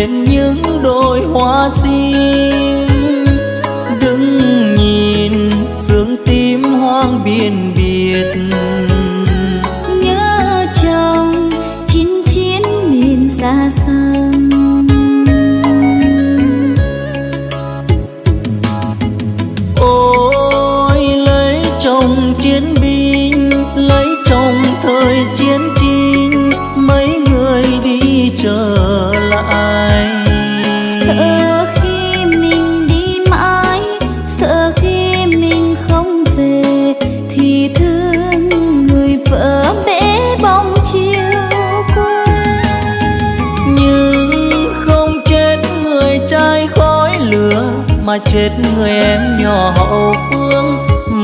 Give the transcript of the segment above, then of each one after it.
bên như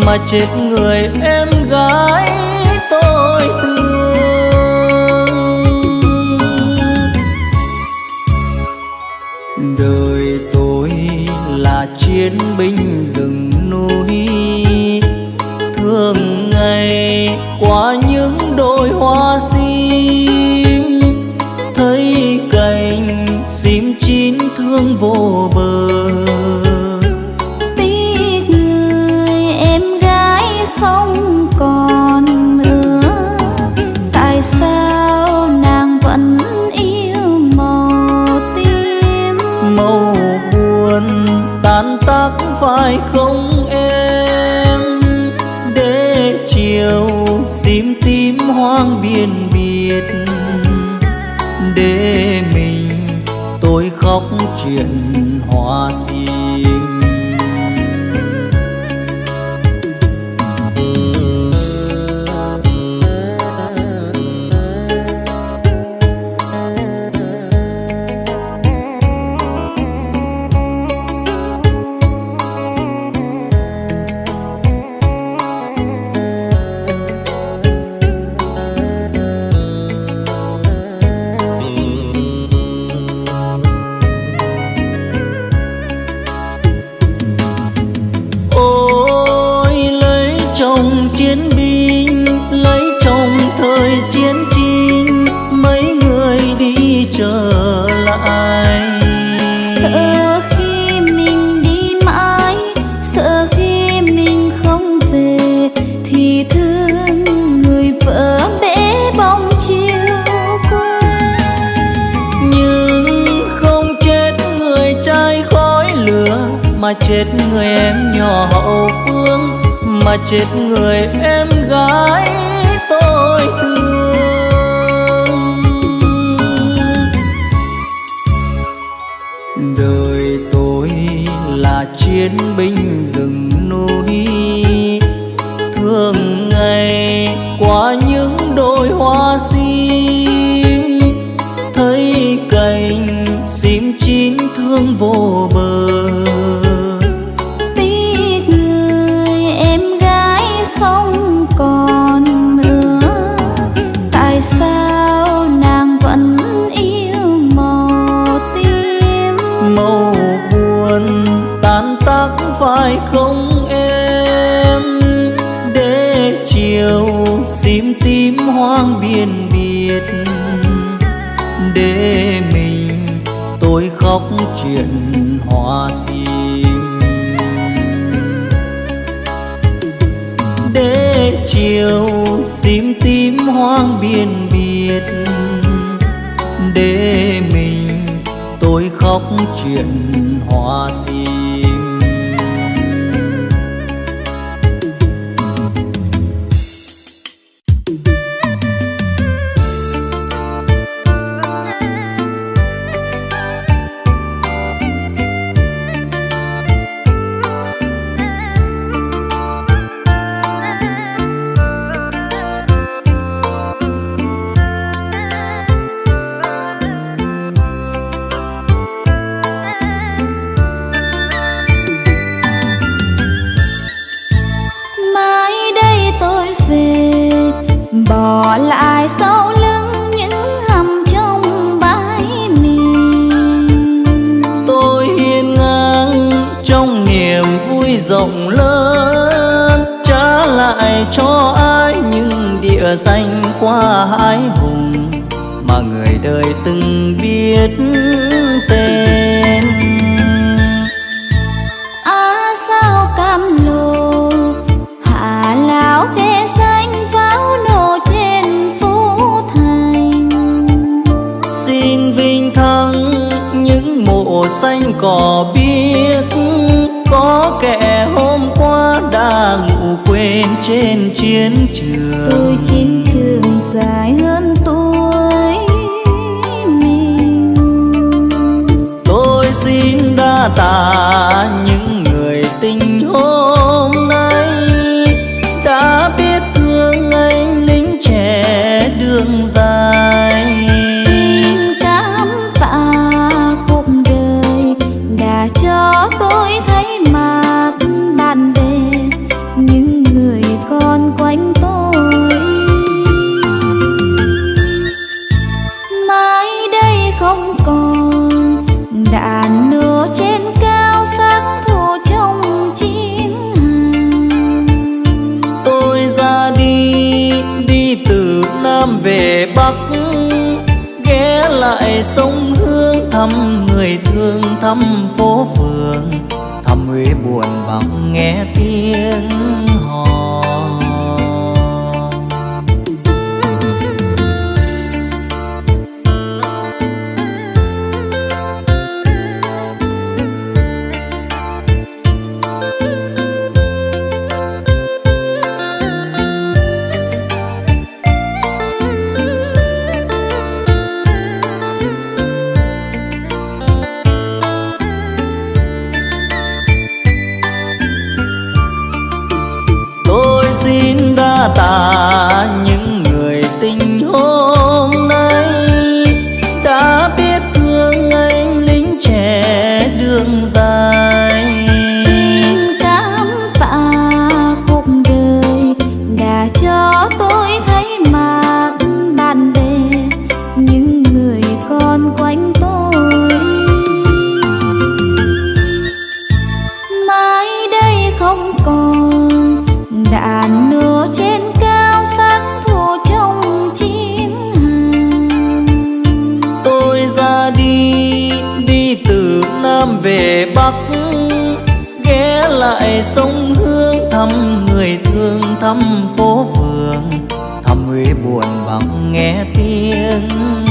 mà chết người em gái tôi thương. Đời tôi là chiến binh rừng núi, thường ngày qua những đôi hoa sim. Thấy cành sim chín thương vô chiến binh lấy chồng thời chiến tranh mấy người đi trở lại. Sợ khi mình đi mãi sợ khi mình không về thì thương người vợ bể bóng chiều quê. Nhưng không chết người trai khói lửa mà chết người em nhỏ hậu chết người em gái tôi thương. Đời tôi là chiến binh rừng núi thương ngày qua những đôi hoa sim. Thấy cành sim chín thương vô bờ khóc chuyện hoa sim. Để chiều sim tím hoang biên biệt, để mình tôi khóc chuyện hoa sim phố phường thăm huế buồn vắng nghe tiếng.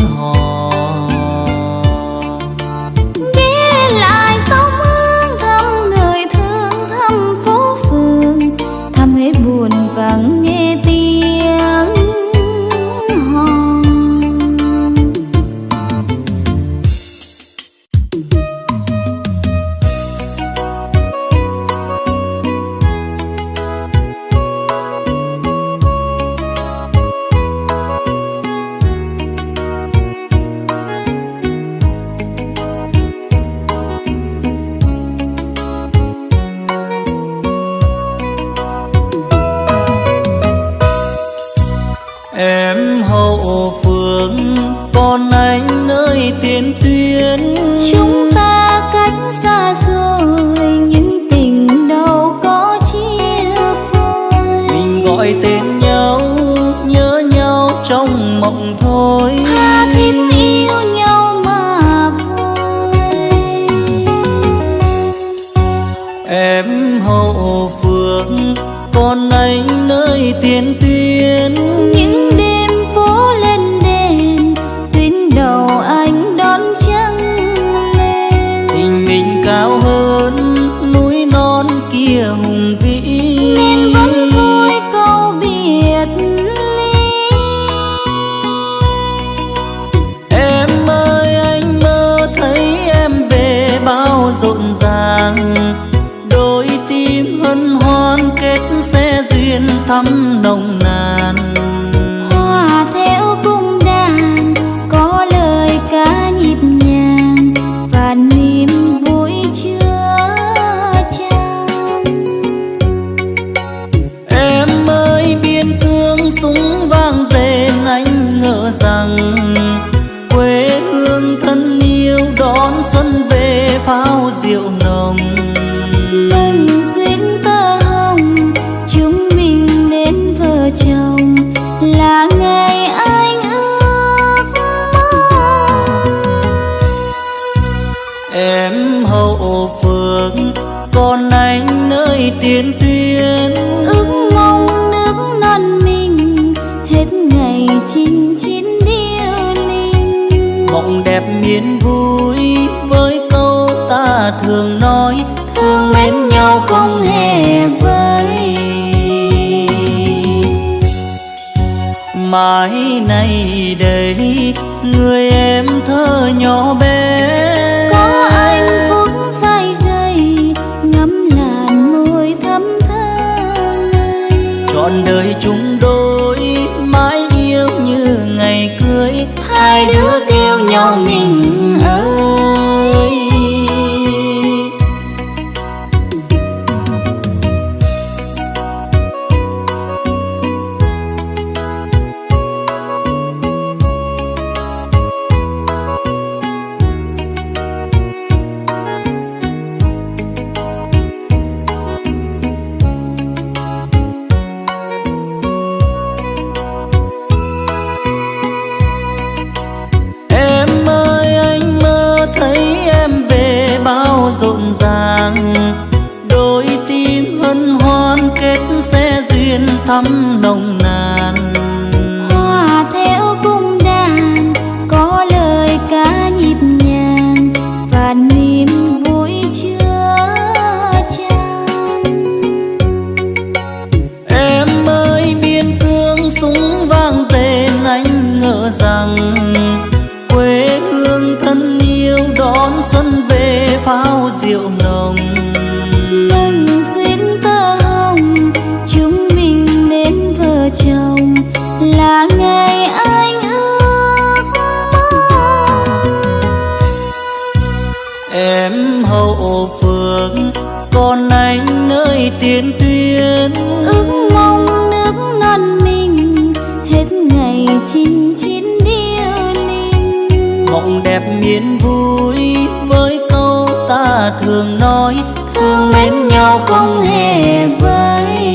còn anh nơi tiền tuyến. Ước mong nước non mình hết ngày chinh chiến điêu linh. Mộng đẹp miền vui với câu ta thường nói thương mến nhau không hề vơi.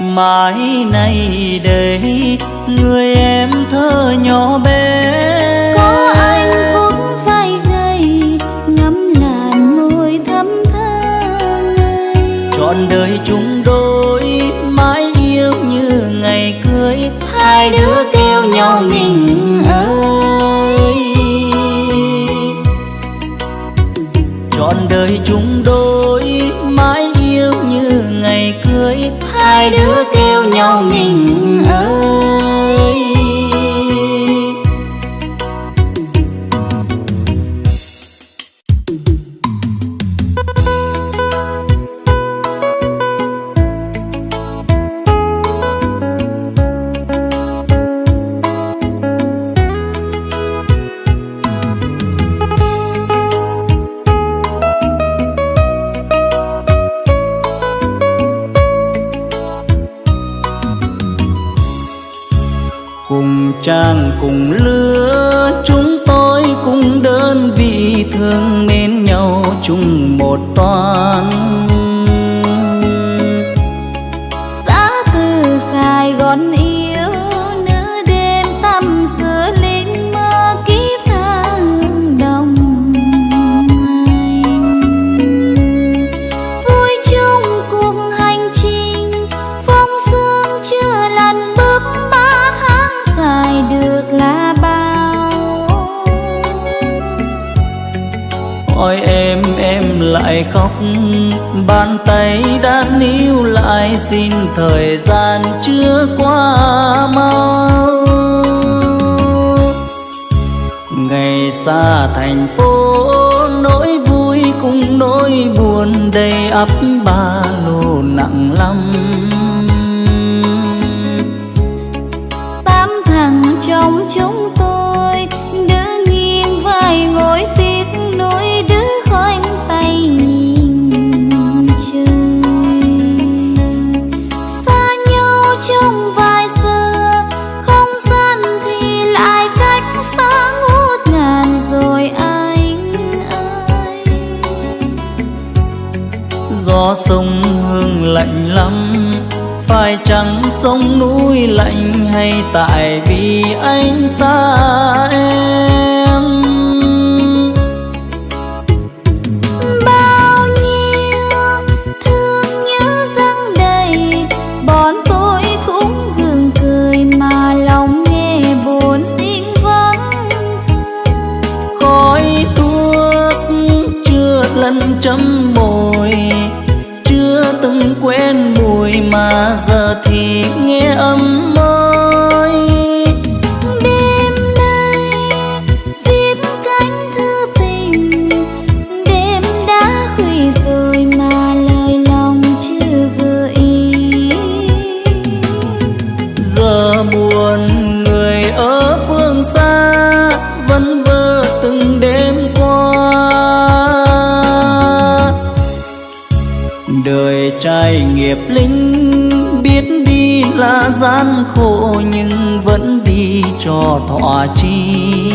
Mãi nay đây người em thơ nhỏ bé nơi chúng thời gian chưa qua mau. Ngày xa thành phố, nỗi vui cùng nỗi buồn đầy ấp ba lô nặng lắm. trăng sông núi lạnh hay tại vì anh xa em. Bao nhiêu thương nhớ răng đầy bọn tôi cũng gượng cười mà lòng nghe buồn xin vắng khói thuốc chưa lần chấm môi chưa từng quen mùi mà giờ nghe âm môi đêm nay viết cánh thư tình đêm đã khuya rồi mà lời lòng chưa gợi ý. Giờ buồn người ở phương xa vẫn vơ từng đêm qua. Đời trai nghiệp linh khổ nhưng vẫn đi cho thọ chi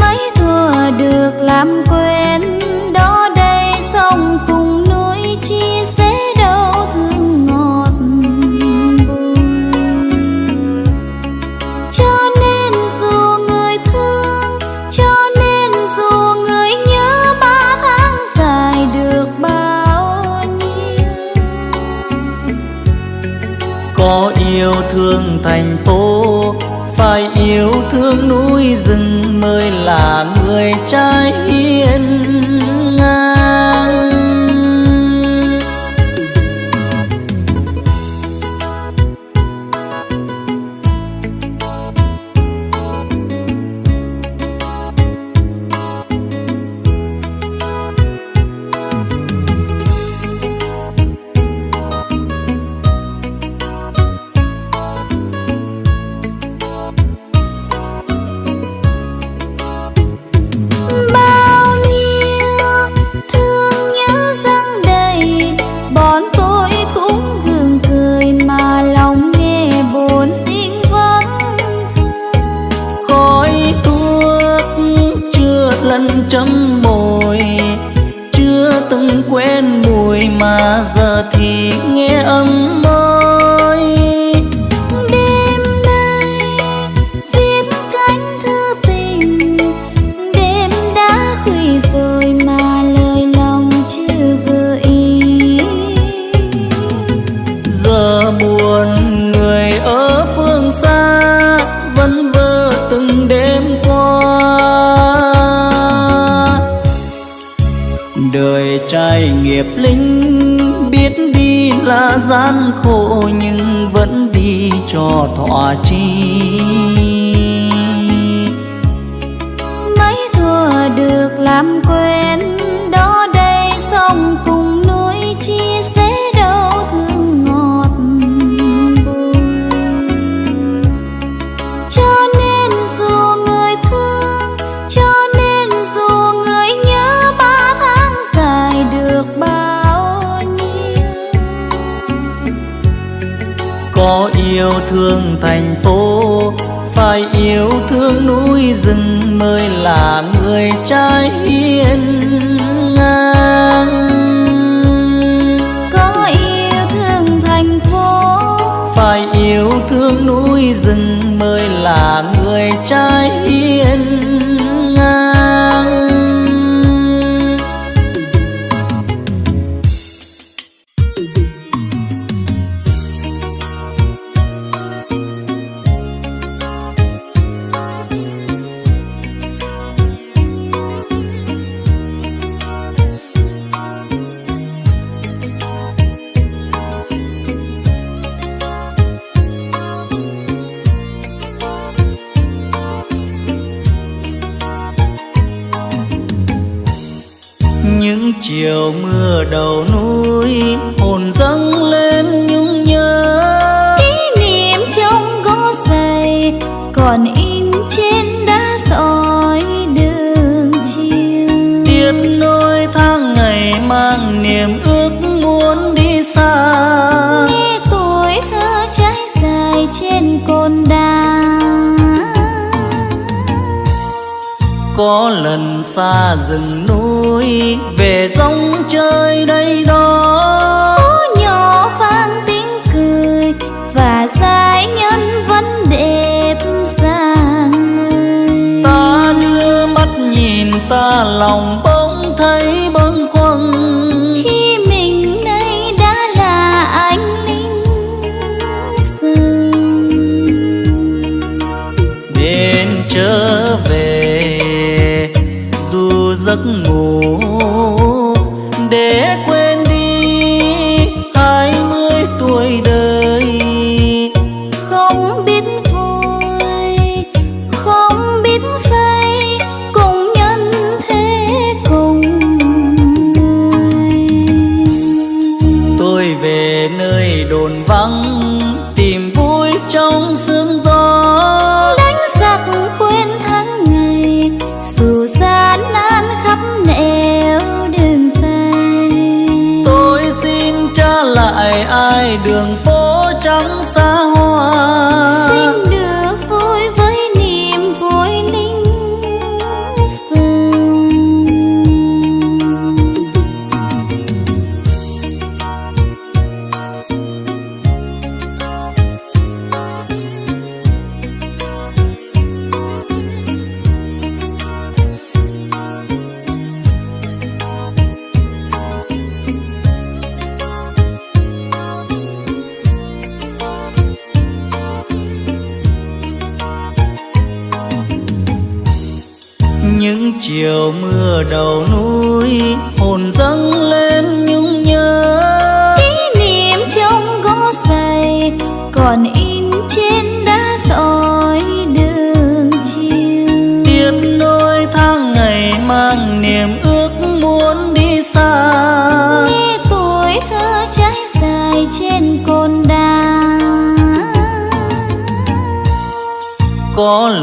Mấy thua được làm phương thành phố phải yêu thương núi rừng mới là ngày nghiệp lính biết đi là gian khổ nhưng vẫn đi cho thỏa chi. Mấy thua được làm quê yêu thương thành phố phải yêu thương núi rừng mới là người trai hiền ngang. Có yêu thương thành phố. Phải yêu thương núi rừng mới là người trai có lần xa rừng núi về rong chơi đây đó. Phố nhỏ vang tiếng cười và giai nhân vẫn đẹp sang ta đưa mắt nhìn ta lòng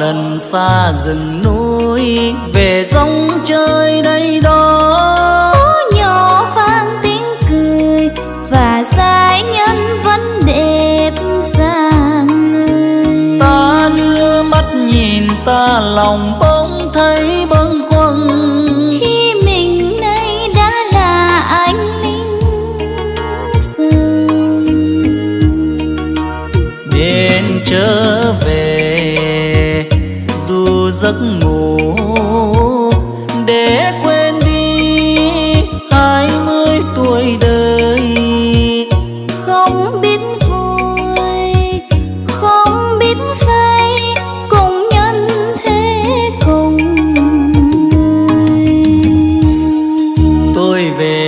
lần xa rừng núi về rong chơi đây đó. Phố nhỏ vang tiếng cười và giai nhân vẫn đẹp sang người. Ta đưa mắt nhìn ta lòng bỗng thấy bâng khuâng. Khi mình nay đã là anh linh sương nên trở về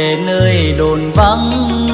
về nơi đồn vắng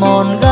mòn gai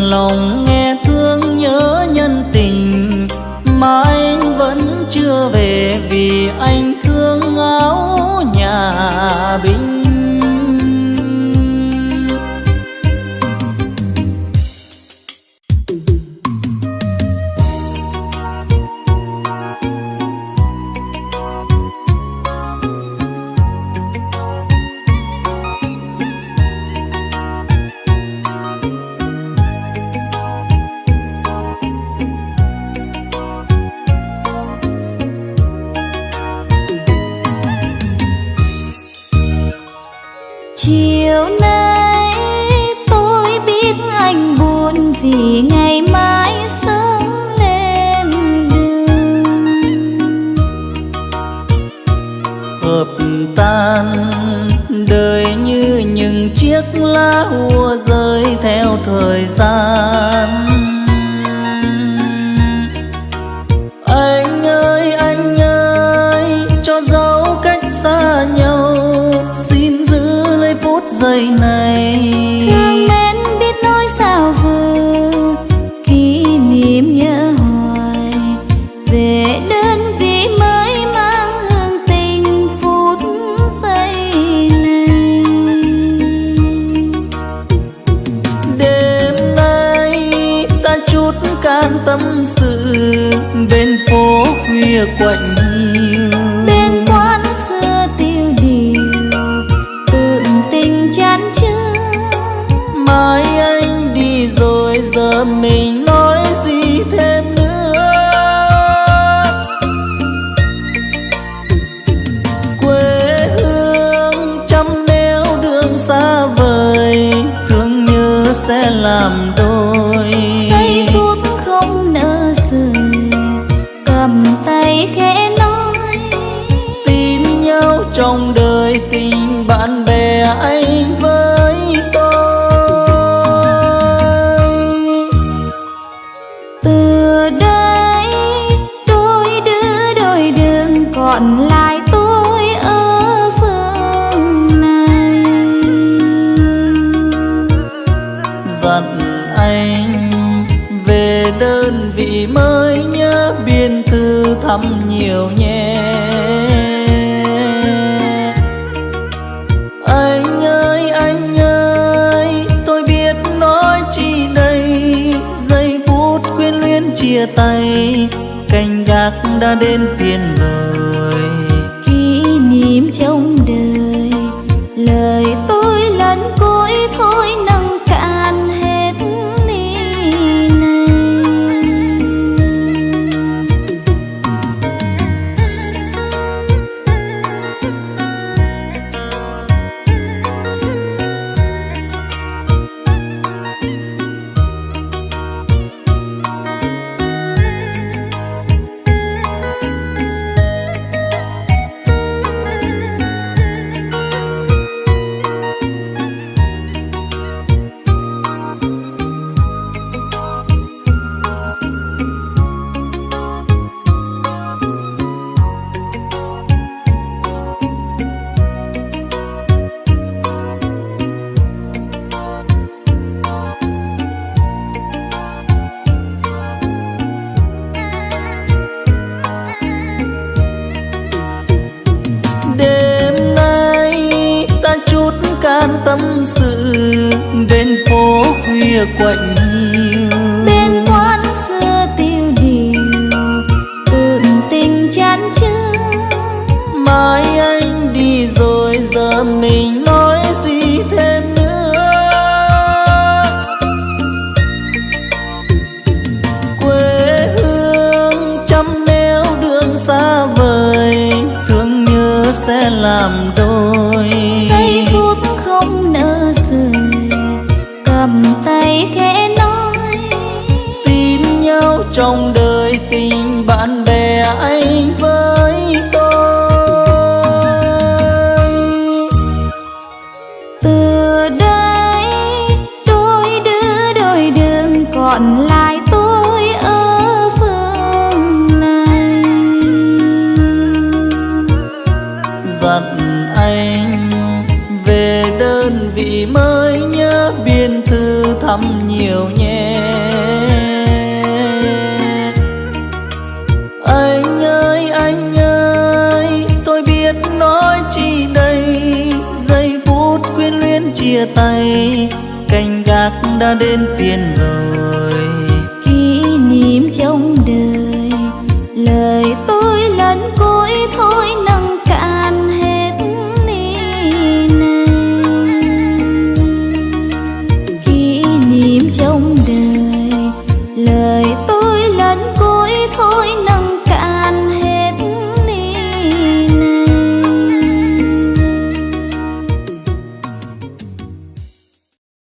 lòng nghe thương nhớ nhân tình mà anh vẫn chưa về vì anh thương áo nhà bình thăm nhiều nhé. Anh ơi, anh ơi, tôi biết nói chi đây. Giây phút quyến luyến chia tay Canh gác đã đến phiên rồi. Kỷ niệm trong